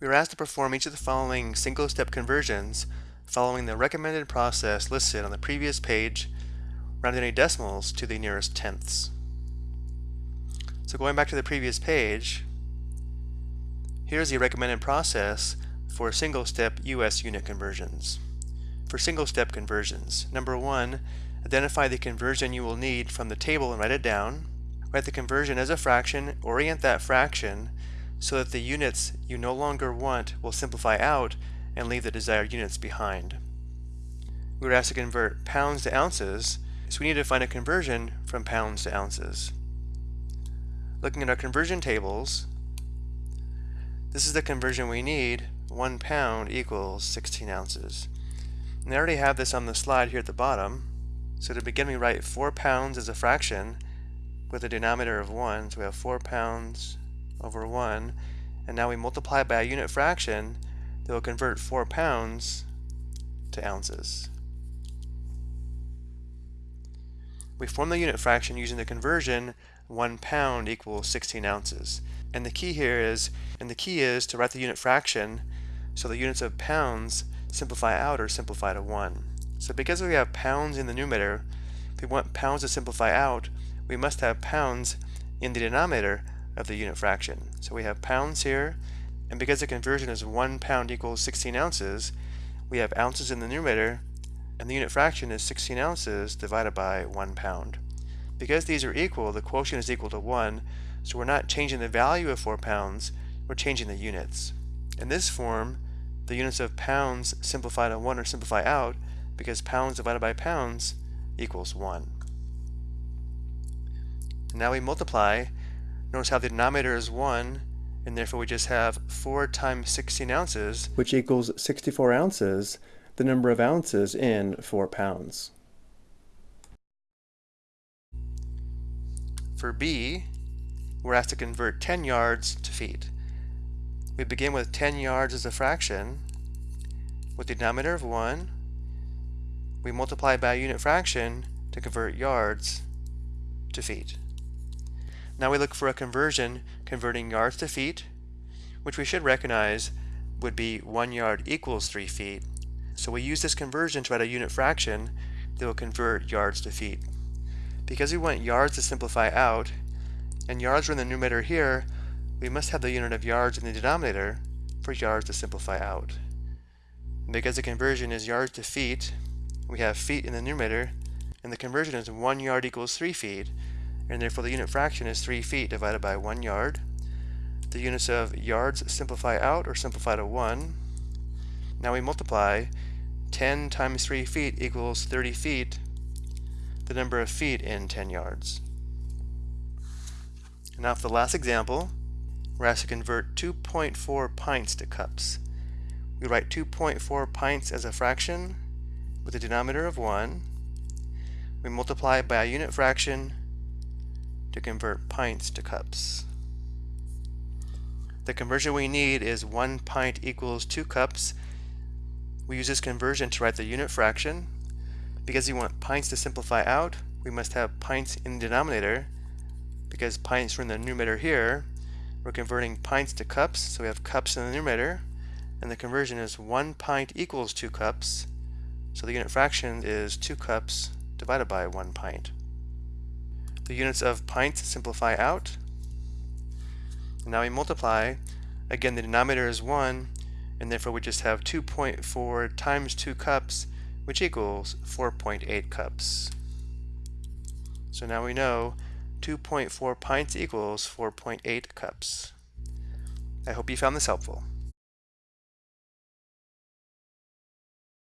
We are asked to perform each of the following single-step conversions following the recommended process listed on the previous page, rounding any decimals to the nearest tenths. So going back to the previous page, here's the recommended process for single-step US unit conversions. For single-step conversions, number one, identify the conversion you will need from the table and write it down. Write the conversion as a fraction, orient that fraction so that the units you no longer want will simplify out and leave the desired units behind. We were asked to convert pounds to ounces, so we need to find a conversion from pounds to ounces. Looking at our conversion tables, this is the conversion we need. One pound equals 16 ounces. And I already have this on the slide here at the bottom. So to begin, we write 4 pounds as a fraction with a denominator of 1. So we have 4 pounds over 1. And now we multiply by a unit fraction that will convert 4 pounds to ounces. We form the unit fraction using the conversion 1 pound equals 16 ounces. And the key here is, and the key is to write the unit fraction so the units of pounds simplify out or simplify to 1. So because we have pounds in the numerator, if we want pounds to simplify out, we must have pounds in the denominator of the unit fraction. So we have pounds here, and because the conversion is 1 pound equals 16 ounces, we have ounces in the numerator, and the unit fraction is 16 ounces divided by 1 pound. Because these are equal, the quotient is equal to 1, so we're not changing the value of 4 pounds, we're changing the units. In this form, the units of pounds simplify to 1 or simplify out, because pounds divided by pounds equals 1. And now we multiply Notice how the denominator is 1, and therefore we just have 4 times 16 ounces, which equals 64 ounces, the number of ounces in 4 pounds. For B, we're asked to convert 10 yards to feet. We begin with 10 yards as a fraction, with the denominator of 1. We multiply by a unit fraction to convert yards to feet. Now we look for a conversion converting yards to feet, which we should recognize would be 1 yard equals 3 feet. So we use this conversion to write a unit fraction that will convert yards to feet. Because we want yards to simplify out, and yards are in the numerator here, we must have the unit of yards in the denominator for yards to simplify out. Because the conversion is yards to feet, we have feet in the numerator, and the conversion is 1 yard equals 3 feet, and therefore the unit fraction is 3 feet divided by 1 yard. The units of yards simplify out or simplify to 1. Now we multiply 10 times 3 feet equals 30 feet, the number of feet in 10 yards. Now for the last example, we're asked to convert 2.4 pints to cups. We write 2.4 pints as a fraction with a denominator of 1. We multiply by a unit fraction to convert pints to cups. The conversion we need is 1 pint equals 2 cups. We use this conversion to write the unit fraction. Because we want pints to simplify out, we must have pints in the denominator. Because pints are in the numerator here, we're converting pints to cups, so we have cups in the numerator. And the conversion is 1 pint equals 2 cups. So the unit fraction is 2 cups divided by 1 pint. The units of pints simplify out. And now we multiply. Again, the denominator is 1, and therefore we just have 2.4 times 2 cups, which equals 4.8 cups. So now we know 2.4 pints equals 4.8 cups. I hope you found this helpful.